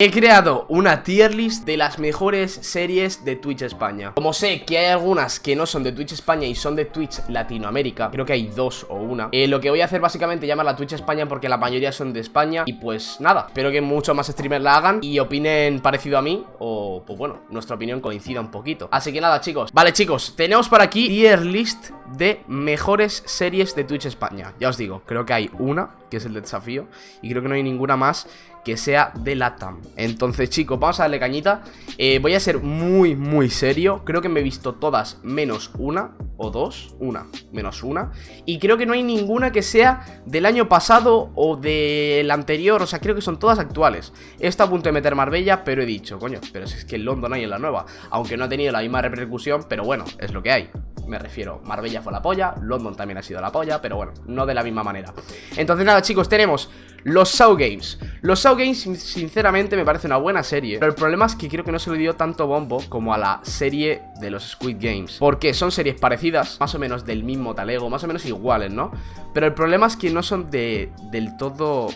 He creado una tier list de las mejores series de Twitch España. Como sé que hay algunas que no son de Twitch España y son de Twitch Latinoamérica Creo que hay dos o una eh, Lo que voy a hacer básicamente es llamarla Twitch España porque la mayoría son de España Y pues nada, espero que muchos más streamers la hagan y opinen parecido a mí O pues bueno, nuestra opinión coincida un poquito. Así que nada chicos, vale chicos, tenemos por aquí tier list de mejores series de Twitch España. Ya os digo, creo que hay una, que es el de desafío Y creo que no hay ninguna más que sea de LATAM. Entonces chicos, vamos a darle cañita. Eh, Voy a ser muy muy serio. Creo que me he visto todas menos una o dos, una, menos una. Y creo que no hay ninguna que sea del año pasado o del anterior. O sea, creo que son todas actuales. Estado a punto de meter Marbella, pero he dicho, coño Pero si es que en London hay en la nueva Aunque no ha tenido la misma repercusión, pero bueno, es lo que hay. Me refiero, Marbella fue la polla, London también ha sido la polla, pero bueno, no de la misma manera. Entonces nada chicos, tenemos los Saw Games. Los Saw Games sinceramente me parece una buena serie, pero el problema es que creo que no se le dio tanto bombo como a la serie de los Squid Games. Porque son series parecidas, más o menos del mismo talego, más o menos iguales, ¿no? Pero el problema es que no son de, del todo...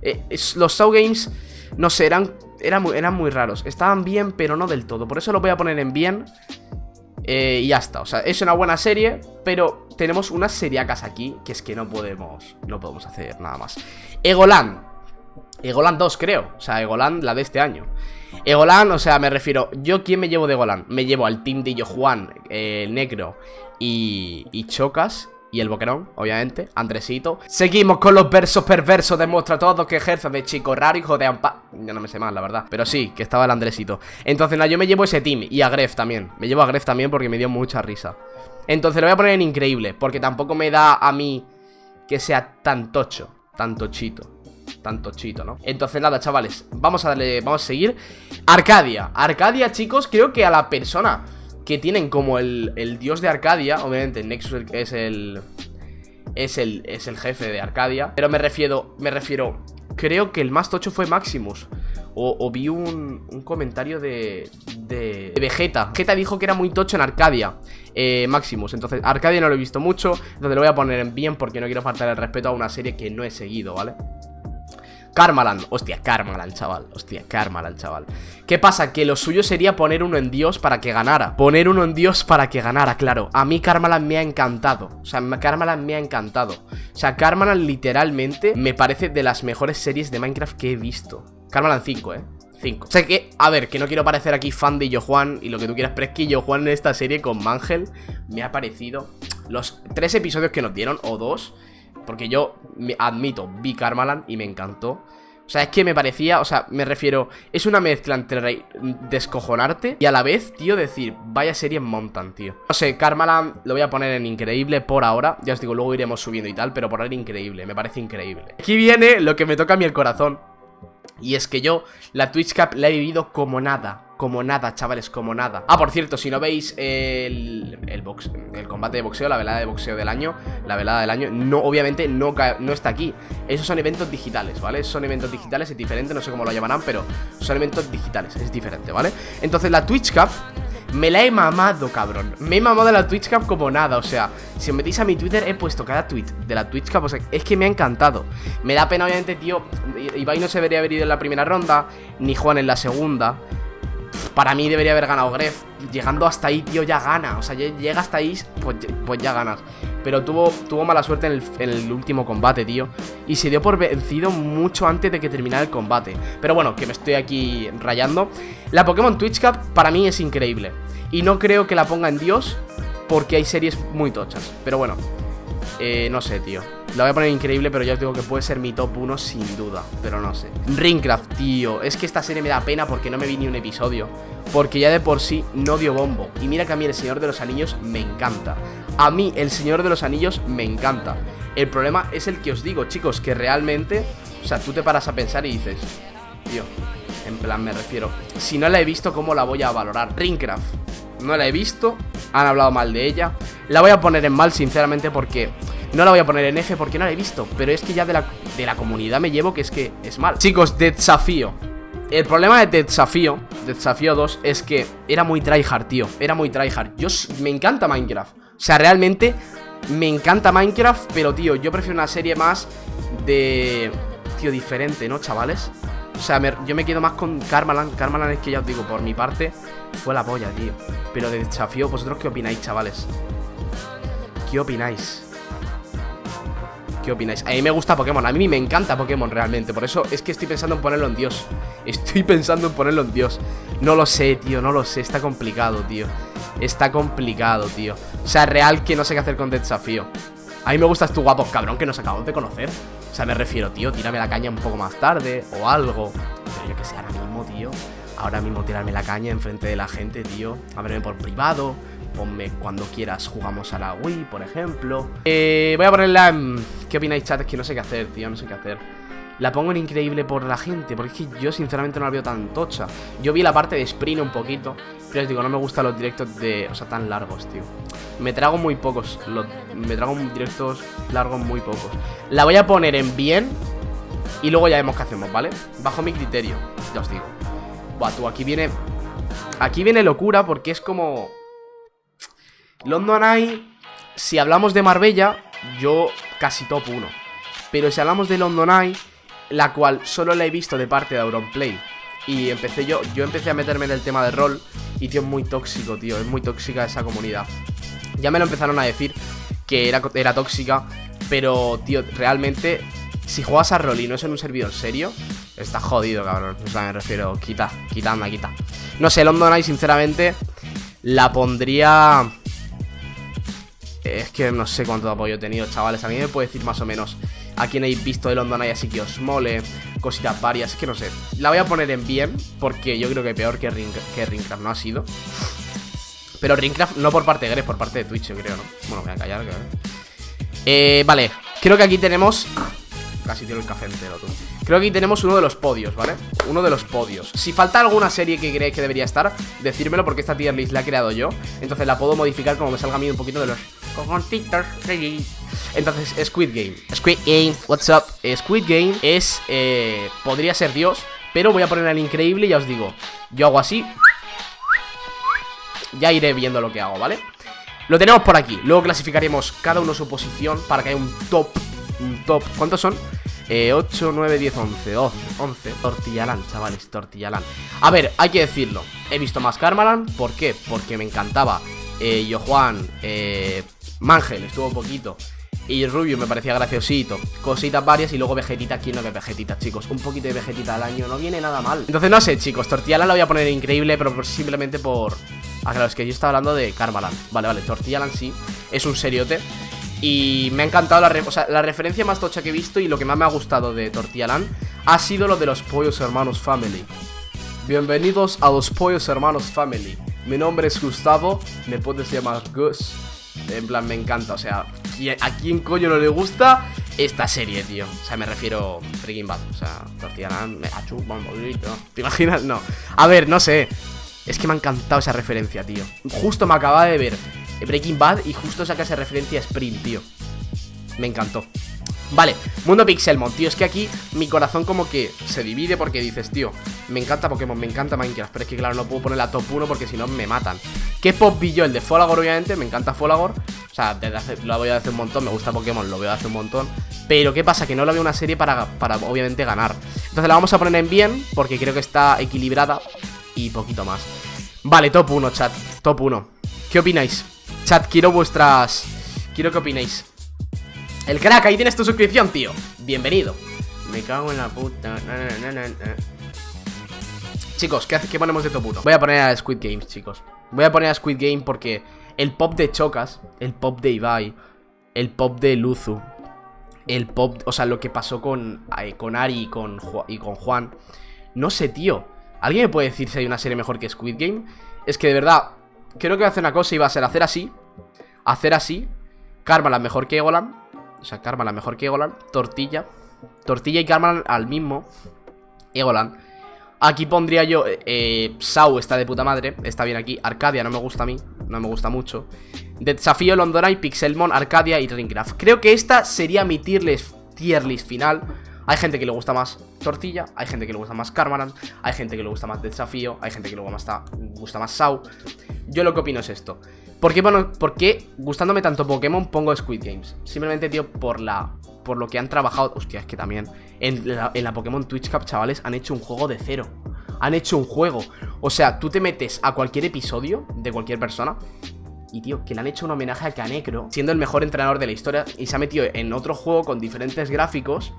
Eh, los Saw Games, no sé, eran, muy, eran muy raros. Estaban bien, pero no del todo. Por eso lo voy a poner en bien eh, y ya está, o sea, es una buena serie Pero tenemos unas seriacas aquí Que es que no podemos, no podemos hacer nada más. Egoland. Egoland 2 creo, o sea, Egoland la de este año. Egoland, o sea, me refiero Yo, ¿quién me llevo de Egoland? Me llevo al team de Yo Juan, eh, Negro y, y Chocas y el boquerón, obviamente, Andresito. Seguimos con los versos perversos Demuestra todo que ejerce de chico raro, hijo de ampa. Ya no me sé más, la verdad Pero sí, que estaba el Andresito. Entonces, nada, yo me llevo ese team Y a Gref también. Me llevo a Gref también porque me dio mucha risa. Entonces lo voy a poner en increíble Porque tampoco me da a mí que sea tan tocho Tan tochito Tan tochito, ¿no? Entonces nada, chavales Vamos a darle, vamos a seguir. Arcadia. Arcadia, chicos, creo que a la persona que tienen como el, dios de Arcadia. Obviamente, Nexus es el. Es el, es el jefe de Arcadia. Pero me refiero. Me refiero. Creo que el más tocho fue Maximus. O, vi un, un, comentario de, de, Vegeta. Vegeta dijo que era muy tocho en Arcadia. Eh, Maximus. Entonces, Arcadia no lo he visto mucho. Entonces lo voy a poner en bien porque no quiero faltar el respeto a una serie que no he seguido, ¿vale? Karmalan, hostia, Karmalan, chaval. Hostia, Karmalan, chaval. ¿Qué pasa? Que lo suyo sería poner uno en Dios para que ganara. Poner uno en Dios para que ganara, claro. A mí Karmalan me ha encantado. O sea, Karmalan me ha encantado. O sea, Karmalan literalmente me parece de las mejores series de Minecraft que he visto. Karmalan 5, eh 5. O sea que, a ver, que no quiero parecer aquí fan de Yo Juan y lo que tú quieras, pero es que Yo Juan en esta serie con Mangel me ha parecido los tres episodios que nos dieron, o dos, porque yo admito, vi Karmaland y me encantó. O sea, es que me parecía, o sea, me refiero Es una mezcla entre descojonarte Y a la vez, tío, decir, vaya serie montan, tío. No sé, Karmaland lo voy a poner en increíble por ahora. Ya os digo, luego iremos subiendo y tal Pero por ahora increíble, me parece increíble. Aquí viene lo que me toca a mí el corazón. Y es que yo la Twitch Cup la he vivido como nada como nada, chavales, como nada Ah, por cierto, si no veis el, el, box, el combate de boxeo, la velada de boxeo del año La velada del año, no, obviamente no, no está aquí Esos son eventos digitales, ¿vale? Son eventos digitales, es diferente, no sé cómo lo llamarán Pero son eventos digitales, es diferente, ¿vale? Entonces la Twitch Cup me la he mamado, cabrón Me he mamado la Twitch Cup como nada, o sea Si os metéis a mi Twitter, he puesto cada tweet de la Twitch Cup O sea, es que me ha encantado Me da pena, obviamente, tío Ibai no se debería haber ido en la primera ronda Ni Juan en la segunda para mí debería haber ganado Gref. Llegando hasta ahí, tío, ya gana. O sea, llega hasta ahí, pues, pues ya ganas. Pero tuvo, tuvo mala suerte en el, último combate, tío. Y se dio por vencido mucho antes de que terminara el combate. Pero bueno, que me estoy aquí rayando. La Pokémon Twitch Cup para mí es increíble. Y no creo que la ponga en Dios Porque hay series muy tochas. Pero bueno, eh, no sé, tío. La voy a poner increíble, pero ya os digo que puede ser mi top 1 sin duda. Pero no sé. Ringcraft, tío. Es que esta serie me da pena porque no me vi ni un episodio. Porque ya de por sí no dio bombo. Y mira que a mí El Señor de los Anillos me encanta. A mí El Señor de los Anillos me encanta. El problema es el que os digo, chicos Que realmente, o sea, tú te paras a pensar y dices Tío, en plan me refiero Si no la he visto, ¿cómo la voy a valorar? Ringcraft no la he visto, han hablado mal de ella La voy a poner en mal sinceramente porque no la voy a poner en F porque no la he visto Pero es que ya de la, de la comunidad me llevo que es que es mal Chicos, de desafío el problema de Desafío, de Desafío 2, es que era muy tryhard, tío. Era muy tryhard. Yo me encanta Minecraft. O sea, realmente me encanta Minecraft, pero, tío, yo prefiero una serie más de... Tío, diferente, ¿no, chavales? O sea, yo me quedo más con Karmalan. Karmalan es que ya os digo, por mi parte, fue la polla, tío. Pero de desafío, ¿vosotros qué opináis, chavales? ¿Qué opináis? ¿Qué opináis? A mí me gusta Pokémon, a mí me encanta Pokémon realmente Por eso es que estoy pensando en ponerlo en Dios. Estoy pensando en ponerlo en Dios. No lo sé, tío, no lo sé, está complicado, tío. Está complicado, tío. O sea, real que no sé qué hacer con desafío. A mí me gustas tú guapo, cabrón, que nos acabamos de conocer. O sea, me refiero, tío, tírame la caña un poco más tarde O algo. Pero yo que sé, ahora mismo, tío. Ahora mismo tirarme la caña enfrente de la gente, tío. Ábreme por privado Ponme cuando quieras, jugamos a la Wii, por ejemplo. Eh, Voy a ponerla en... ¿Qué opináis, chat? Es que no sé qué hacer, tío, no sé qué hacer. La pongo en increíble por la gente Porque es que yo sinceramente no la veo tan tocha. Yo vi la parte de sprint un poquito Pero os digo, no me gustan los directos de... O sea, tan largos, tío. Me trago muy pocos Me trago directos largos muy pocos. La voy a poner en bien Y luego ya vemos qué hacemos, ¿vale? Bajo mi criterio, ya os digo. Buah, tú, aquí viene... Aquí viene locura porque es como... London Eye, si hablamos de Marbella, yo casi top 1. Pero si hablamos de London Eye, la cual solo la he visto de parte de Auronplay. Y empecé yo, yo empecé a meterme en el tema de rol y tío, es muy tóxico, tío, es muy tóxica esa comunidad. Ya me lo empezaron a decir que era, era tóxica, pero tío, realmente, si juegas a rol y no es en un servidor serio, está jodido, cabrón. O sea, me refiero, quita, quita, anda, quita. No sé, London Eye, sinceramente, la pondría es que no sé cuánto apoyo he tenido, chavales. A mí me puede decir más o menos a quién habéis visto de London Eye así que os mole, cositas varias. Es que no sé. La voy a poner en bien porque yo creo que peor que, Ring, que Ringcraft no ha sido. Pero Ringcraft no por parte de Gref, por parte de Twitch, yo creo, ¿no? Bueno, voy a callar. Eh, vale, creo que aquí tenemos Casi tiene el café entero, tú Creo que aquí tenemos uno de los podios, ¿vale? Uno de los podios Si falta alguna serie que creéis que debería estar Decírmelo porque esta tier list la he creado yo Entonces la puedo modificar como me salga a mí un poquito de los cogontitos Entonces, Squid Game Squid Game, what's up? Squid Game es, eh, podría ser Dios Pero voy a poner al increíble y ya os digo Yo hago así Ya iré viendo lo que hago, ¿vale? Lo tenemos por aquí Luego clasificaremos cada uno su posición Para que haya un top Un top ¿Cuántos son? 8, 9, 10, 11 12, 11 Tortillalán, chavales, Tortillalán A ver, hay que decirlo He visto más Karmalan ¿Por qué? Porque me encantaba eh, Yo Juan eh, Mangel, estuvo poquito y Rubio me parecía graciosito Cositas varias y luego Vegetita, ¿quién no ve Vegetita, chicos? Un poquito de Vegetita al año no viene nada mal Entonces no sé, chicos, Tortillala la voy a poner increíble Pero simplemente por... Ah, claro, es que yo estaba hablando de Karmalan Vale, vale, Tortillalan sí Es un seriote y me ha encantado la, o sea, la referencia más tocha que he visto y lo que más me ha gustado de Tortillalan ha sido lo de los Pollos Hermanos Family. Bienvenidos a los Pollos Hermanos Family. Mi nombre es Gustavo, me puedes llamar Gus. En plan, me encanta, o sea, ¿a quién coño no le gusta esta serie, tío? O sea, me refiero Freaking Bad, o sea, Tortillalan, me. ¿Te imaginas? No. A ver, no sé. Es que me ha encantado esa referencia, tío. Justo me acaba de ver Breaking Bad y justo saca esa referencia a Sprint, tío. Me encantó. Vale, Mundo Pixelmon, tío, es que aquí mi corazón como que se divide porque dices, tío, me encanta Pokémon, me encanta Minecraft, pero es que claro, no puedo poner la top 1 porque si no me matan. ¿Qué pop vi? El de Folagor, obviamente, me encanta Folagor. O sea, desde lo voy a hacer un montón, me gusta Pokémon, lo veo hace un montón. Pero ¿qué pasa? Que no la veo una serie para, para obviamente ganar. Entonces la vamos a poner en bien porque creo que está equilibrada y poquito más. Vale, top 1, chat, top 1. ¿Qué opináis? Chat, quiero vuestras... Quiero que opinéis El crack, ahí tienes tu suscripción, tío. Bienvenido. Me cago en la puta. Chicos, ¿qué, ¿qué ponemos de top 1? Voy a poner a Squid Games, chicos. Voy a poner a Squid Game porque El pop de Chocas El pop de Ibai El pop de Luzu El pop... O sea, lo que pasó con, con Ari y con, y con Juan. No sé, tío. ¿Alguien me puede decir si hay una serie mejor que Squid Game? Es que de verdad Creo que voy a hacer una cosa y va a ser hacer así Hacer así Karma la mejor que Egolan O sea, mejor que Egolan Tortilla. Tortilla y Karma al mismo Egolan Aquí pondría yo eh, Sau está de puta madre Está bien aquí. Arcadia no me gusta a mí No me gusta mucho. Desafío Londona y Pixelmon Arcadia y Ringcraft Creo que esta sería mi tier list, tier list final. Hay gente que le gusta más Tortilla, hay gente que le gusta más Karmaran, hay gente que le gusta más Desafío, hay gente que le gusta más Sau. Yo lo que opino es esto. ¿Por qué, bueno, ¿Por qué gustándome tanto Pokémon pongo Squid Games? Simplemente, tío, por la por lo que han trabajado. Hostia, es que también en la, en la Pokémon Twitch Cup, chavales, han hecho un juego de cero. Han hecho un juego. O sea, tú te metes a cualquier episodio de cualquier persona y tío, que le han hecho un homenaje a Canecro, siendo el mejor entrenador de la historia, y se ha metido en otro juego con diferentes gráficos.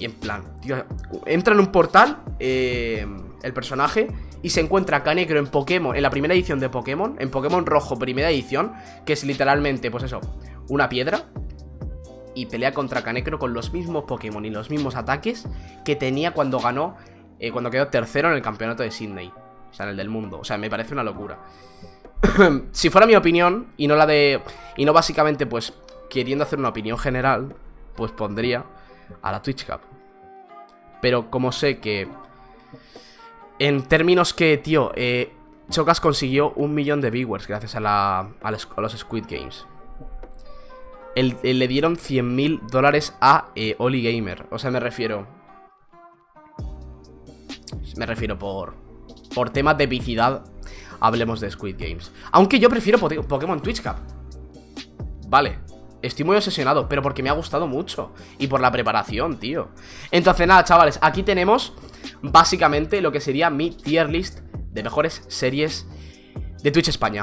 Y en plan, tío, entra en un portal eh, el personaje y se encuentra Canecro en Pokémon, en la primera edición de Pokémon, en Pokémon Rojo, primera edición, que es literalmente, pues eso, una piedra. Y pelea contra Canecro con los mismos Pokémon y los mismos ataques que tenía cuando ganó, eh, cuando quedó tercero en el campeonato de Sydney. O sea, en el del mundo. O sea, me parece una locura. si fuera mi opinión, y no la de... Y no básicamente, pues, queriendo hacer una opinión general, pues pondría a la Twitch Cup. Pero como sé que... En términos que, tío, eh, Chocas consiguió un millón de viewers gracias a, los Squid Games. le dieron 100 mil dólares a eh, Oli Gamer. O sea, me refiero... Me refiero por... Por temas de epicidad hablemos de Squid Games. Aunque yo prefiero Pokémon Twitch Cup. Vale, estoy muy obsesionado, pero porque me ha gustado mucho. Y por la preparación, tío. Entonces, nada, chavales, aquí tenemos básicamente lo que sería mi tier list de mejores series de Twitch España.